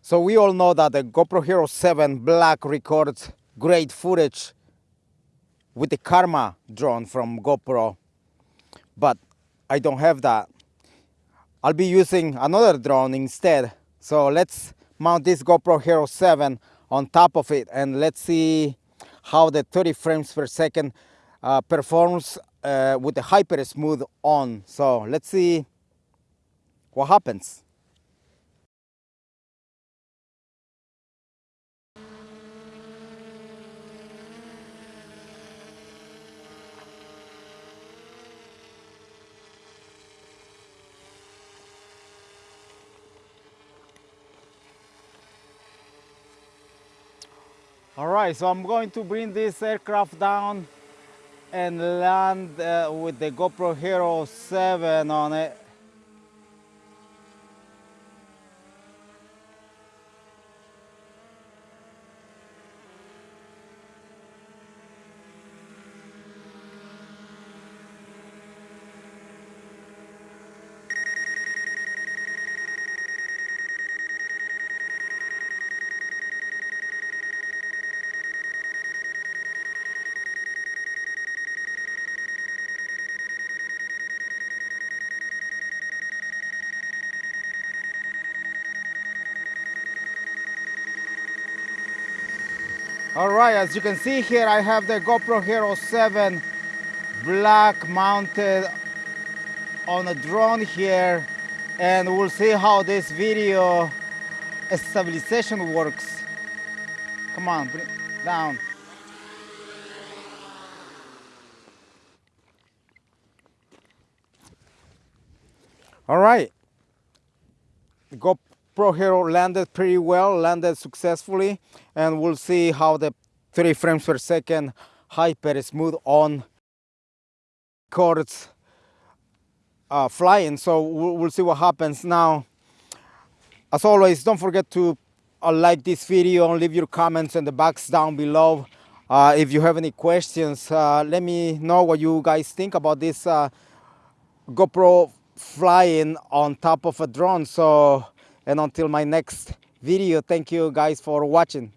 So we all know that the GoPro Hero 7 Black records great footage with the Karma drone from GoPro, but I don't have that. I'll be using another drone instead. So let's mount this GoPro Hero 7 on top of it and let's see how the 30 frames per second uh, performs uh, with the hyper smooth on. So let's see what happens. All right, so I'm going to bring this aircraft down and land uh, with the GoPro Hero 7 on it. All right, as you can see here, I have the GoPro Hero 7 black mounted on a drone here and we'll see how this video stabilization works. Come on, bring down. All right, the GoPro Hero landed pretty well, landed successfully, and we'll see how the 30 frames per second hyper smooth on chords uh, flying. So we'll, we'll, see what happens now. As always, don't forget to uh, like this video and leave your comments in the box down below. Uh, if you have any questions, uh, let me know what you guys think about this uh, GoPro flying on top of a drone. So and until my next video thank you guys for watching